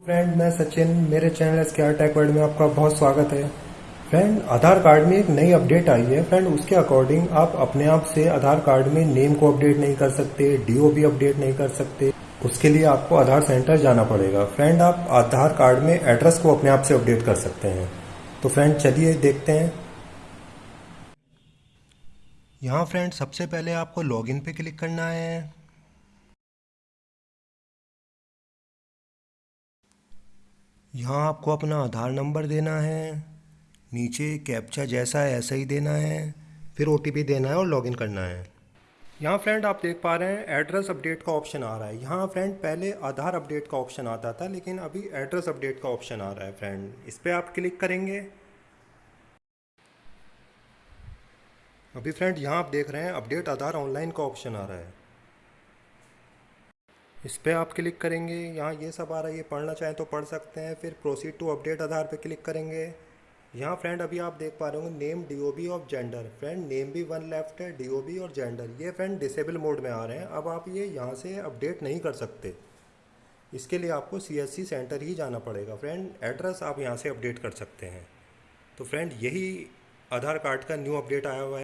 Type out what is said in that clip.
Friend मैं सचिन, मेरे channel square take world में आपका बहुत स्वागत है। फ्रेंड आधार कार्ड में एक नई अपडेट आई है। फ्रेंड उसके अकॉर्डिंग आप अपने आप से आधार कार्ड में नेम को अपडेट नहीं कर सकते डीओ भी अपडेट नहीं कर सकते। उसके लिए आपको आधार सेंटर जाना पड़ेगा। फ्रेंड आप आधार कार्ड में एड्रेस को अपने आप से अपडेट कर सकते हैं। तो फ्रेंड चलिए देखते हैं। यहाँ फ्रेंड सबसे पहले आपको लॉगिन पे क्लिक करना है। यहाँ आपको अपना आधार नंबर देना है, नीचे कैप्चा जैसा है ऐसा ही देना है, फिर ओटीपी देना है और लॉगिन करना है। यहाँ फ्रेंड आप देख पा रहे हैं एड्रेस अपडेट का ऑप्शन आ रहा है। यहाँ फ्रेंड पहले आधार अपडेट का ऑप्शन आता था, लेकिन अभी एड्रेस अपडेट का ऑप्शन आ रहा है फ्रेंड इस पर आप क्लिक करेंगे। अभी फ्रेंड यहाँ आप देख रहे हैं अपडेट आधार ऑनलाइन का ऑप्शन आ रहा है। इस पर आप क्लिक करेंगे। यहाँ ये सब आ रहा है, ये पढ़ना चाहें तो पढ़ सकते हैं। फिर प्रोसीड टू अपडेट आधार पे क्लिक करेंगे। यहाँ फ्रेंड अभी आप देख पा रहे होंगे name DOB of gender friend name भी वन लेफ़्ट है डीओबी और जेंडर ये फ्रेंड डिसेबल मोड में आ रहे हैं। अब आप ये यहाँ से अपडेट नहीं कर सकते। इसके लिए आपको CSC सेंटर ही जाना पड़ेगा। फ्रेंड एड्रेस आप यहाँ से अपडेट कर सकते हैं। तो फ्रेंड यही आधार कार्ड का न्यू अपडेट आया हुआ है।